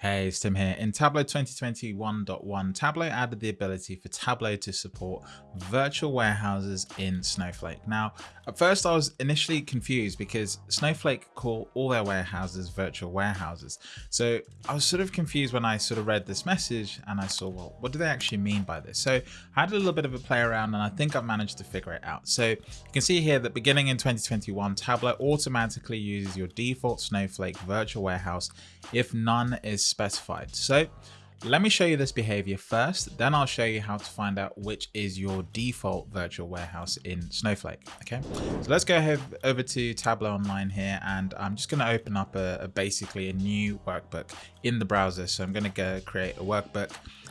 Hey, it's Tim here. In Tableau 2021.1, Tableau added the ability for Tableau to support virtual warehouses in Snowflake. Now, at first I was initially confused because Snowflake call all their warehouses virtual warehouses. So I was sort of confused when I sort of read this message and I saw, well, what do they actually mean by this? So I had a little bit of a play around and I think I've managed to figure it out. So you can see here that beginning in 2021, Tableau automatically uses your default Snowflake virtual warehouse if none is specified. So let me show you this behavior first, then I'll show you how to find out which is your default virtual warehouse in Snowflake. Okay, so let's go ahead over to Tableau Online here, and I'm just going to open up a, a basically a new workbook in the browser. So I'm going to go create a workbook.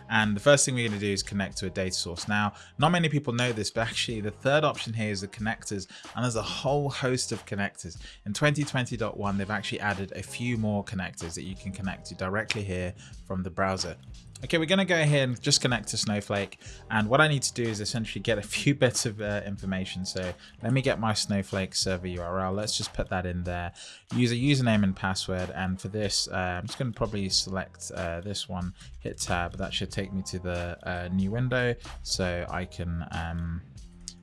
And the first thing we're going to do is connect to a data source. Now, not many people know this, but actually the third option here is the connectors. And there's a whole host of connectors. In 2020.1, they've actually added a few more connectors that you can connect to directly here from the browser. Okay, we're going to go ahead and just connect to Snowflake. And what I need to do is essentially get a few bits of uh, information. So let me get my Snowflake server URL. Let's just put that in there. Use a username and password. And for this, uh, I'm just going to probably select uh, this one, hit tab. That should take me to the uh, new window. So I can um,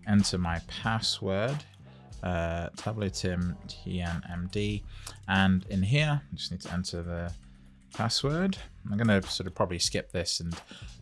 enter my password. Uh, Tableau Tim TNMD. And in here, I just need to enter the password. I'm going to sort of probably skip this and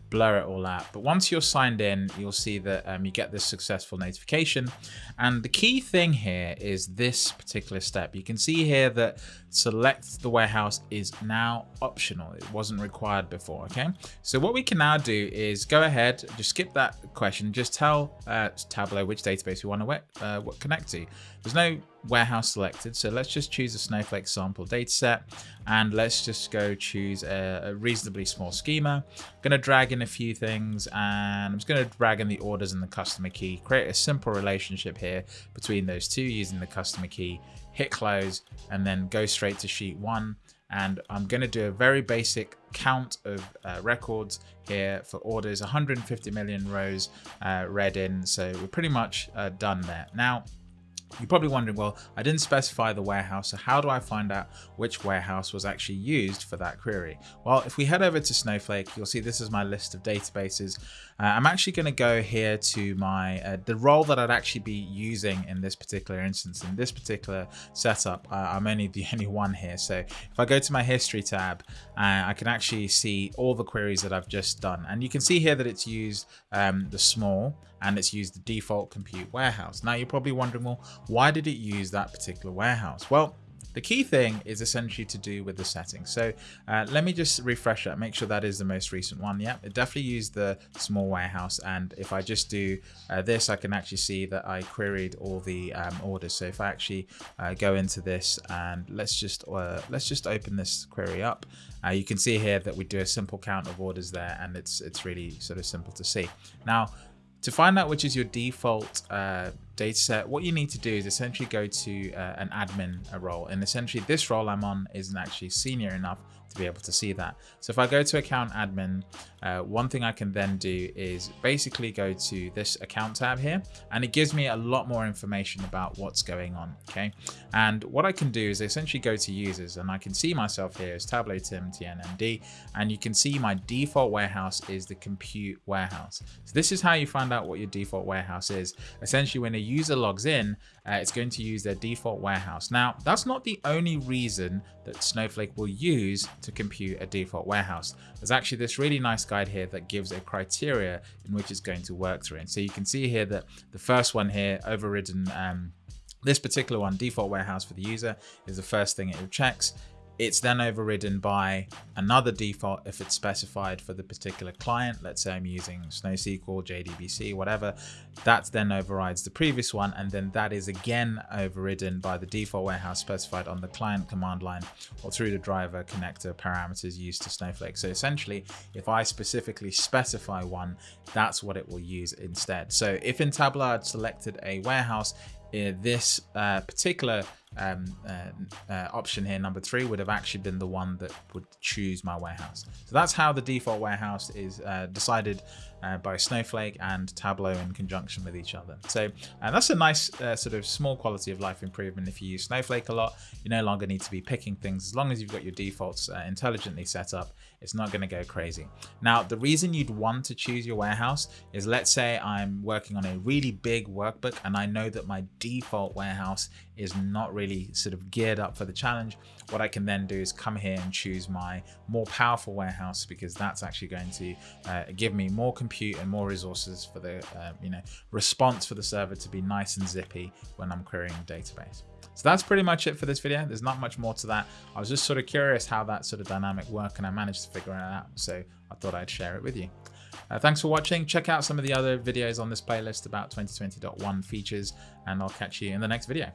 blur it all out. But once you're signed in, you'll see that um, you get this successful notification. And the key thing here is this particular step. You can see here that select the warehouse is now optional. It wasn't required before, okay? So what we can now do is go ahead, just skip that question, just tell uh, Tableau which database we want to uh, connect to. There's no warehouse selected, so let's just choose a Snowflake sample dataset and let's just go choose a, a reasonably small schema. I'm going to drag in a few things and I'm just going to drag in the orders and the customer key, create a simple relationship here between those two using the customer key hit close, and then go straight to sheet one. And I'm going to do a very basic count of uh, records here for orders, 150 million rows uh, read in. So we're pretty much uh, done there. Now, you're probably wondering, well, I didn't specify the warehouse, so how do I find out which warehouse was actually used for that query? Well, if we head over to Snowflake, you'll see this is my list of databases. Uh, I'm actually going to go here to my uh, the role that I'd actually be using in this particular instance. In this particular setup, uh, I'm only the only one here. So if I go to my history tab, uh, I can actually see all the queries that I've just done. And you can see here that it's used um, the small and it's used the default compute warehouse. Now you're probably wondering, well, why did it use that particular warehouse? Well, the key thing is essentially to do with the settings. So uh, let me just refresh that, make sure that is the most recent one. Yep, it definitely used the small warehouse. And if I just do uh, this, I can actually see that I queried all the um, orders. So if I actually uh, go into this and let's just uh, let's just open this query up, uh, you can see here that we do a simple count of orders there, and it's it's really sort of simple to see. Now to find out which is your default uh, dataset, what you need to do is essentially go to uh, an admin role. And essentially this role I'm on isn't actually senior enough to be able to see that. So if I go to account admin, uh, one thing I can then do is basically go to this account tab here, and it gives me a lot more information about what's going on, okay? And what I can do is essentially go to users, and I can see myself here as Tableau Tim TNMD, and you can see my default warehouse is the compute warehouse. So this is how you find out what your default warehouse is. Essentially, when a user logs in, uh, it's going to use their default warehouse. Now, that's not the only reason that Snowflake will use to compute a default warehouse. There's actually this really nice guide here that gives a criteria in which it's going to work through. And so you can see here that the first one here, overridden um, this particular one, default warehouse for the user, is the first thing it checks. It's then overridden by another default if it's specified for the particular client. Let's say I'm using SnowSQL, JDBC, whatever. That then overrides the previous one. And then that is again overridden by the default warehouse specified on the client command line or through the driver connector parameters used to Snowflake. So essentially, if I specifically specify one, that's what it will use instead. So if in Tableau I'd selected a warehouse, this uh, particular um, uh, uh, option here, number three, would have actually been the one that would choose my warehouse. So that's how the default warehouse is uh, decided uh, by Snowflake and Tableau in conjunction with each other. So and that's a nice uh, sort of small quality of life improvement. If you use Snowflake a lot, you no longer need to be picking things. As long as you've got your defaults uh, intelligently set up, it's not going to go crazy. Now, the reason you'd want to choose your warehouse is let's say I'm working on a really big workbook and I know that my default warehouse is not really sort of geared up for the challenge. What I can then do is come here and choose my more powerful warehouse because that's actually going to uh, give me more compute and more resources for the uh, you know response for the server to be nice and zippy when I'm querying a database. So that's pretty much it for this video. There's not much more to that. I was just sort of curious how that sort of dynamic worked and I managed to figure it out. So I thought I'd share it with you. Uh, thanks for watching. Check out some of the other videos on this playlist about 2020.1 features and I'll catch you in the next video.